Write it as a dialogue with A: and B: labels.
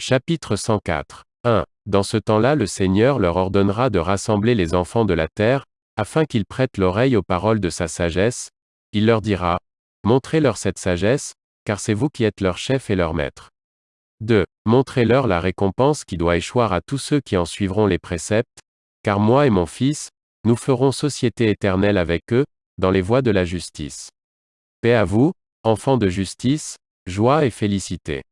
A: Chapitre 104. 1. Dans ce temps-là le Seigneur leur ordonnera de rassembler les enfants de la terre, afin qu'ils prêtent l'oreille aux paroles de sa sagesse, il leur dira, Montrez-leur cette sagesse, car c'est vous qui êtes leur chef et leur maître. 2. Montrez-leur la récompense qui doit échoir à tous ceux qui en suivront les préceptes, car moi et mon fils, nous ferons société éternelle avec eux, dans les voies de la justice. Paix à vous, enfants de justice, joie et félicité.